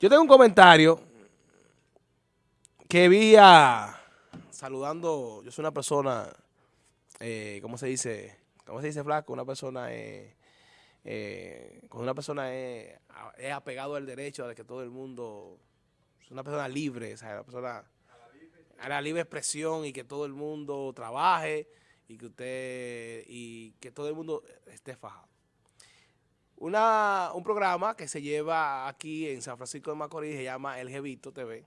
Yo tengo un comentario que vi saludando, yo soy una persona, eh, ¿cómo se dice? ¿Cómo se dice, flaco? Una persona, eh, eh, una persona es, apegado al derecho de que todo el mundo, es una persona libre, o sea, una persona a la libre expresión y que todo el mundo trabaje y que usted, y que todo el mundo esté fajado una, un programa que se lleva aquí en San Francisco de Macorís, se llama El Jevito TV.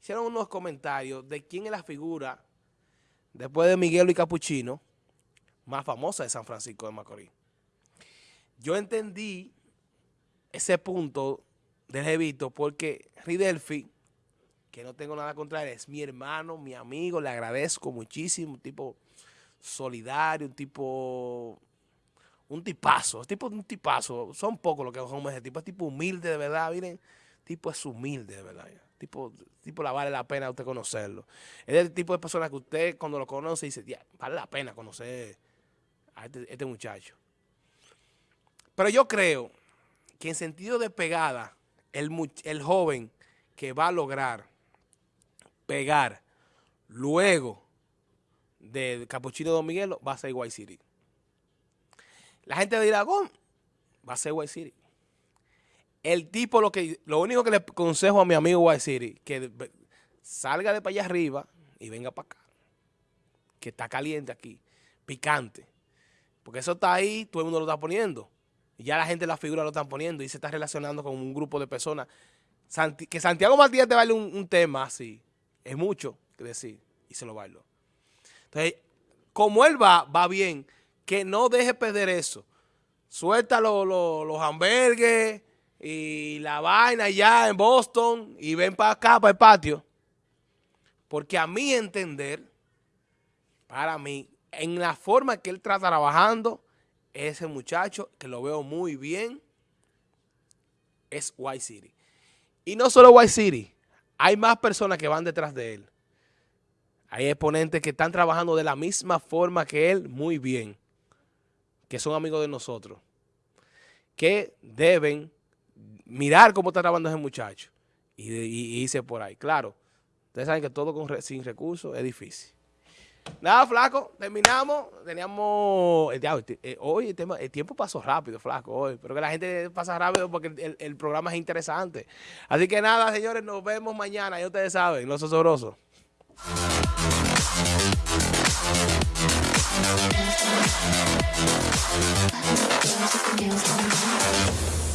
Hicieron unos comentarios de quién es la figura, después de Miguel y Capuchino, más famosa de San Francisco de Macorís. Yo entendí ese punto del Jevito porque Ridelfi, que no tengo nada contra él, es mi hermano, mi amigo, le agradezco muchísimo, un tipo solidario, un tipo un tipazo, tipo un tipazo, son pocos los que son ese tipo, es tipo humilde de verdad, miren, tipo es humilde de verdad, tipo, tipo la vale la pena usted conocerlo. Es el tipo de persona que usted cuando lo conoce dice, vale la pena conocer a este, este, muchacho. Pero yo creo que en sentido de pegada, el, el joven que va a lograr pegar luego de Capuchino Don Miguelo va a ser White City. La gente de Iragón va a ser White City. El tipo, lo que lo único que le aconsejo a mi amigo White City, que salga de para allá arriba y venga para acá. Que está caliente aquí, picante. Porque eso está ahí, todo el mundo lo está poniendo. Y ya la gente la figura lo están poniendo y se está relacionando con un grupo de personas. que Santiago Martínez te baile un, tema así, es mucho que decir, y se lo bailó. Entonces, como él va, va bien, que no deje perder eso. Suelta los hamburgues y la vaina ya en Boston y ven para acá, para el patio. Porque a mi entender, para mí, en la forma que él está trabajando, ese muchacho, que lo veo muy bien, es White City. Y no solo White City, hay más personas que van detrás de él. Hay exponentes que están trabajando de la misma forma que él muy bien que son amigos de nosotros, que deben mirar cómo está trabajando ese muchacho y, irse por ahí. Claro, ustedes saben que todo sin recursos es difícil. Nada, flaco, terminamos. Teníamos. Eh, eh, hoy el, tema, el tiempo pasó rápido, flaco, hoy. Pero que la gente pasa rápido porque el, el programa es interesante. Así que nada, señores, nos vemos mañana. Ya ustedes saben, los osobrosos. 私はすぐにお邪魔します。